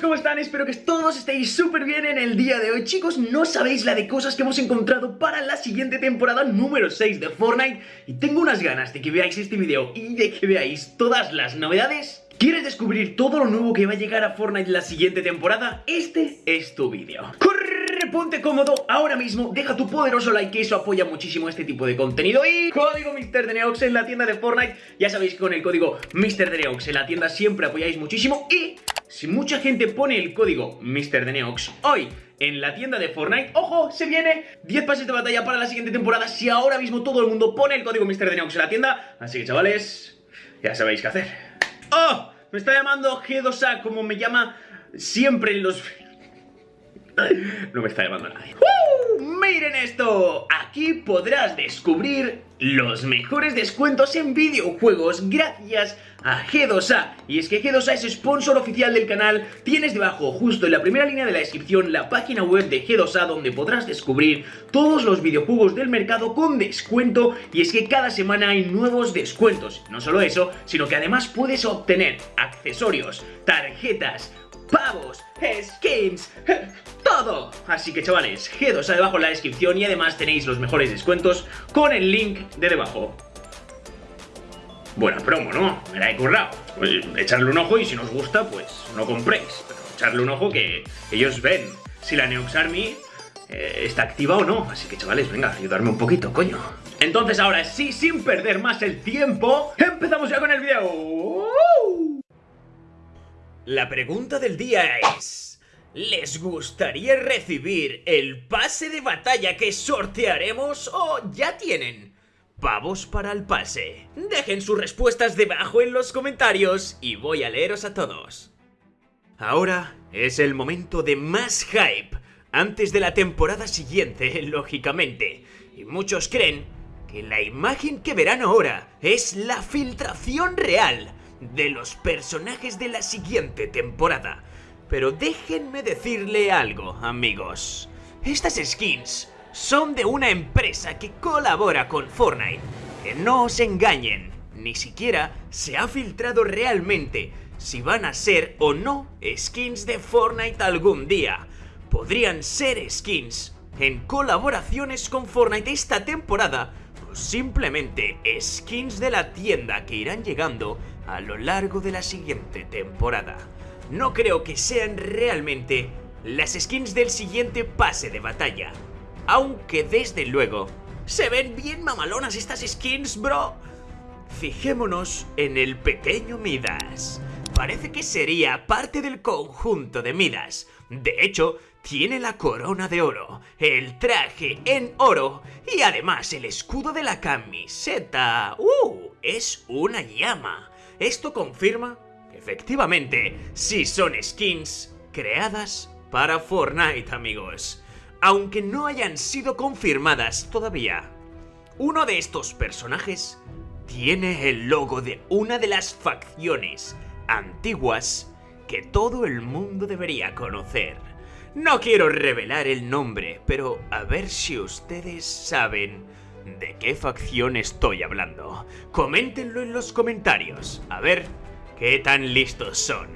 ¿cómo están? Espero que todos estéis súper bien en el día de hoy Chicos, no sabéis la de cosas que hemos encontrado para la siguiente temporada número 6 de Fortnite Y tengo unas ganas de que veáis este video y de que veáis todas las novedades ¿Quieres descubrir todo lo nuevo que va a llegar a Fortnite la siguiente temporada? Este es tu vídeo ¡Corre! Ponte cómodo ahora mismo, deja tu poderoso like que eso apoya muchísimo este tipo de contenido y código MrDeneox en la tienda de Fortnite, ya sabéis que con el código MrDeneox en la tienda siempre apoyáis muchísimo y si mucha gente pone el código MrDeneox hoy en la tienda de Fortnite. ¡Ojo! Se viene 10 pases de batalla para la siguiente temporada si ahora mismo todo el mundo pone el código MrDeneox en la tienda. Así que chavales, ya sabéis qué hacer. ¡Oh! Me está llamando G2A como me llama siempre en los... No me está llamando nadie. ¡Uh! ¡Miren esto! Aquí podrás descubrir los mejores descuentos en videojuegos gracias a G2A. Y es que G2A es sponsor oficial del canal. Tienes debajo, justo en la primera línea de la descripción, la página web de G2A donde podrás descubrir todos los videojuegos del mercado con descuento. Y es que cada semana hay nuevos descuentos. No solo eso, sino que además puedes obtener accesorios, tarjetas, pavos, skins, todo. Así que chavales, G2A debajo en la descripción y además tenéis los mejores descuentos con el link de debajo. Buena promo, ¿no? Me la he currado. Pues, echarle un ojo y si nos gusta, pues no compréis. Pero echarle un ojo que ellos ven si la Neox Army eh, está activa o no. Así que chavales, venga, ayudarme un poquito, coño. Entonces ahora sí, sin perder más el tiempo, empezamos ya con el video. La pregunta del día es... ¿Les gustaría recibir el pase de batalla que sortearemos o ya tienen pavos para el pase? Dejen sus respuestas debajo en los comentarios y voy a leeros a todos. Ahora es el momento de más hype antes de la temporada siguiente, lógicamente. Y muchos creen que la imagen que verán ahora es la filtración real de los personajes de la siguiente temporada. Pero déjenme decirle algo, amigos. Estas skins son de una empresa que colabora con Fortnite. Que no os engañen, ni siquiera se ha filtrado realmente si van a ser o no skins de Fortnite algún día. Podrían ser skins en colaboraciones con Fortnite esta temporada o simplemente skins de la tienda que irán llegando a lo largo de la siguiente temporada. No creo que sean realmente las skins del siguiente pase de batalla. Aunque desde luego, se ven bien mamalonas estas skins, bro. Fijémonos en el pequeño Midas. Parece que sería parte del conjunto de Midas. De hecho, tiene la corona de oro, el traje en oro y además el escudo de la camiseta. ¡Uh! Es una llama. Esto confirma efectivamente sí son skins creadas para Fortnite, amigos. Aunque no hayan sido confirmadas todavía. Uno de estos personajes tiene el logo de una de las facciones antiguas que todo el mundo debería conocer. No quiero revelar el nombre, pero a ver si ustedes saben ¿De qué facción estoy hablando? Coméntenlo en los comentarios, a ver qué tan listos son.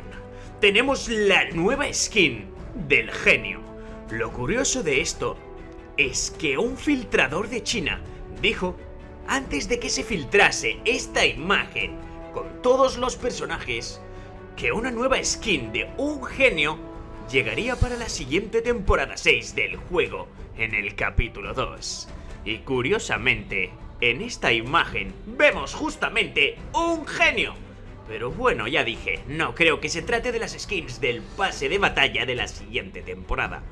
Tenemos la nueva skin del genio. Lo curioso de esto es que un filtrador de China dijo, antes de que se filtrase esta imagen con todos los personajes, que una nueva skin de un genio llegaría para la siguiente temporada 6 del juego en el capítulo 2. Y curiosamente, en esta imagen vemos justamente un genio. Pero bueno, ya dije, no creo que se trate de las skins del pase de batalla de la siguiente temporada.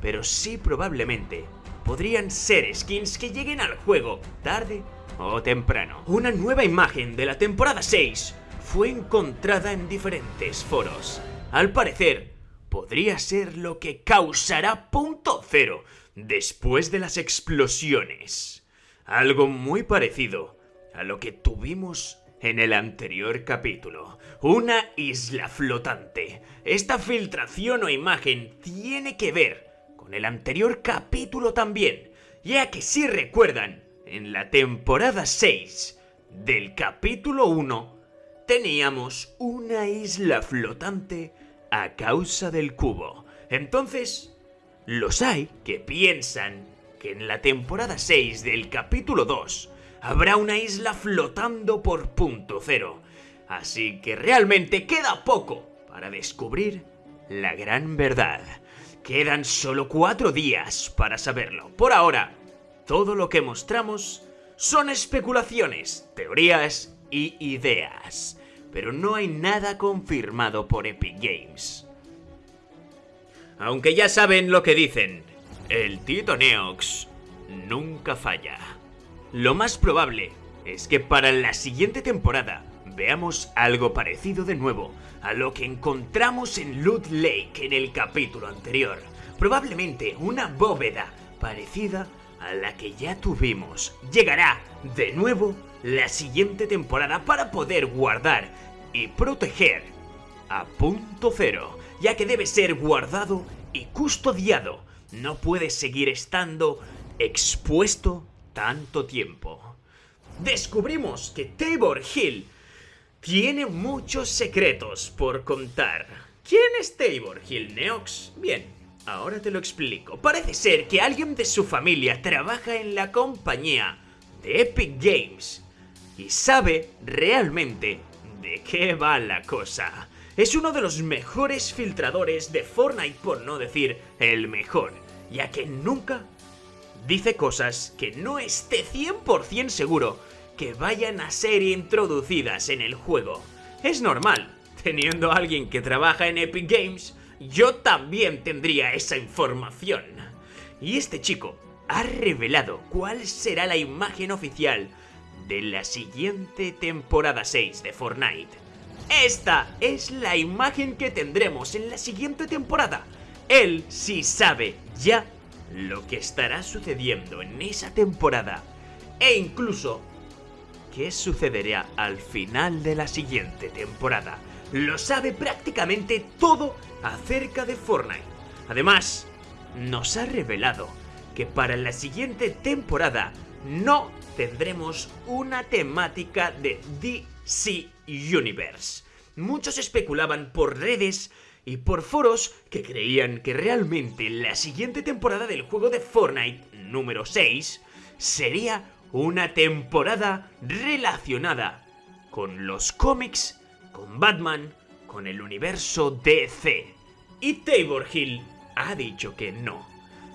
Pero sí probablemente podrían ser skins que lleguen al juego tarde o temprano. Una nueva imagen de la temporada 6 fue encontrada en diferentes foros. Al parecer, podría ser lo que causará punto cero después de las explosiones. Algo muy parecido a lo que tuvimos en el anterior capítulo. Una isla flotante. Esta filtración o imagen tiene que ver con el anterior capítulo también, ya que si recuerdan, en la temporada 6 del capítulo 1 teníamos una isla flotante a causa del cubo. Entonces, los hay que piensan que en la temporada 6 del capítulo 2 habrá una isla flotando por punto cero. Así que realmente queda poco para descubrir la gran verdad. Quedan solo cuatro días para saberlo. Por ahora, todo lo que mostramos son especulaciones, teorías y ideas. Pero no hay nada confirmado por Epic Games. Aunque ya saben lo que dicen, el Tito Neox nunca falla. Lo más probable es que para la siguiente temporada veamos algo parecido de nuevo a lo que encontramos en Loot Lake en el capítulo anterior. Probablemente una bóveda parecida a la que ya tuvimos. Llegará de nuevo la siguiente temporada para poder guardar y proteger a punto cero, ya que debe ser guardado y custodiado. No puede seguir estando expuesto tanto tiempo. Descubrimos que Tabor Hill tiene muchos secretos por contar. ¿Quién es Tabor Hill Neox? Bien, ahora te lo explico. Parece ser que alguien de su familia trabaja en la compañía de Epic Games y sabe realmente de qué va la cosa. Es uno de los mejores filtradores de Fortnite, por no decir el mejor, ya que nunca dice cosas que no esté 100% seguro que vayan a ser introducidas en el juego. Es normal, teniendo a alguien que trabaja en Epic Games, yo también tendría esa información. Y este chico ha revelado cuál será la imagen oficial de la siguiente temporada 6 de Fortnite. Esta es la imagen que tendremos en la siguiente temporada. Él sí sabe ya lo que estará sucediendo en esa temporada e incluso qué sucederá al final de la siguiente temporada. Lo sabe prácticamente todo acerca de Fortnite. Además, nos ha revelado que para la siguiente temporada no tendremos una temática de DC Universe. Muchos especulaban por redes y por foros que creían que realmente la siguiente temporada del juego de Fortnite número 6 sería una temporada relacionada con los cómics, con Batman, con el universo DC. Y Tabor Hill ha dicho que no,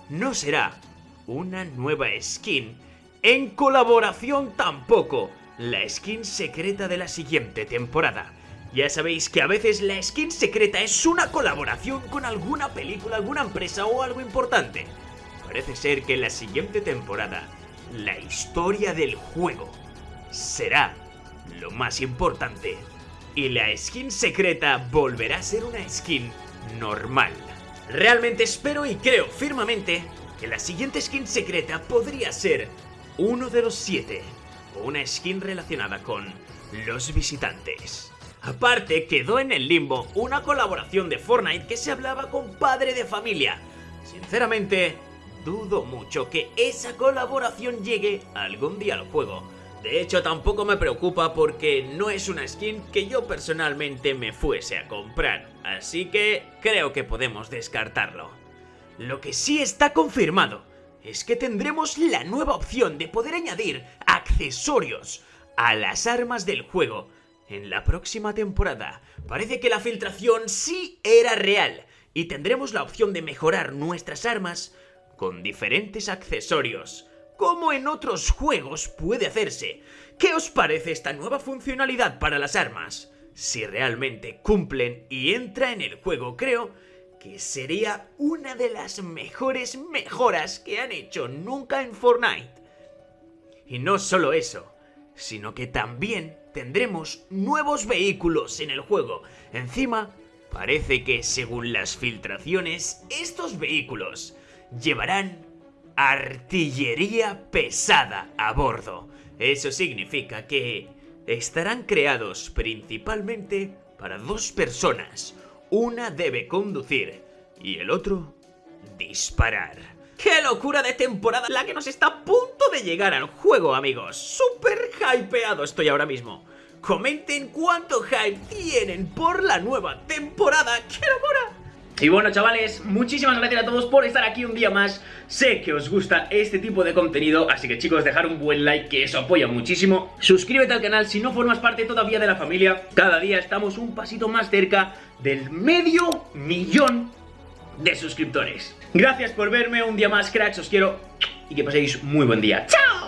no será una nueva skin en colaboración tampoco la skin secreta de la siguiente temporada. Ya sabéis que a veces la skin secreta es una colaboración con alguna película, alguna empresa o algo importante. Parece ser que en la siguiente temporada, la historia del juego será lo más importante. Y la skin secreta volverá a ser una skin normal. Realmente espero y creo firmemente que la siguiente skin secreta podría ser uno de los siete una skin relacionada con los visitantes. Aparte, quedó en el limbo una colaboración de Fortnite que se hablaba con padre de familia. Sinceramente, dudo mucho que esa colaboración llegue algún día al juego. De hecho, tampoco me preocupa porque no es una skin que yo personalmente me fuese a comprar. Así que creo que podemos descartarlo. Lo que sí está confirmado es que tendremos la nueva opción de poder añadir accesorios a las armas del juego en la próxima temporada. Parece que la filtración sí era real y tendremos la opción de mejorar nuestras armas con diferentes accesorios. Como en otros juegos puede hacerse. ¿Qué os parece esta nueva funcionalidad para las armas? Si realmente cumplen y entra en el juego, creo que sería una de las mejores mejoras que han hecho nunca en Fortnite. Y no solo eso, sino que también tendremos nuevos vehículos en el juego. Encima, parece que según las filtraciones, estos vehículos llevarán artillería pesada a bordo. Eso significa que estarán creados principalmente para dos personas. Una debe conducir y el otro disparar. ¡Qué locura de temporada la que nos está a punto de llegar al juego, amigos! ¡Súper hypeado estoy ahora mismo! comenten cuánto hype tienen por la nueva temporada. ¡Qué locura! Y bueno chavales, muchísimas gracias a todos por estar aquí un día más. Sé que os gusta este tipo de contenido Así que chicos, dejar un buen like que eso apoya muchísimo. Suscríbete al canal si no formas parte todavía de la familia. Cada día estamos un pasito más cerca del medio millón de suscriptores. Gracias por verme un día más cracks, os quiero Y que paséis muy buen día. ¡Chao!